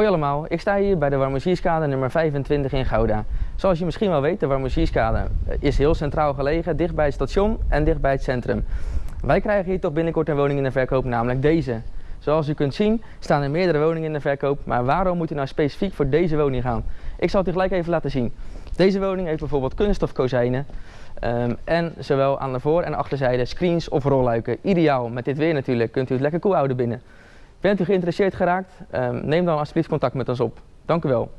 Hoi allemaal, ik sta hier bij de Warmoezierskade nummer 25 in Gouda. Zoals je misschien wel weet, de Warmoezierskade eh, is heel centraal gelegen, dicht bij het station en dicht bij het centrum. Wij krijgen hier toch binnenkort een woning in de verkoop, namelijk deze. Zoals u kunt zien staan er meerdere woningen in de verkoop, maar waarom moet u nou specifiek voor deze woning gaan? Ik zal het u gelijk even laten zien. Deze woning heeft bijvoorbeeld kunststof kozijnen um, en zowel aan de voor- en achterzijde screens of rolluiken. Ideaal, met dit weer natuurlijk, kunt u het lekker koel houden binnen. Bent u geïnteresseerd geraakt? Um, neem dan alsjeblieft contact met ons op. Dank u wel.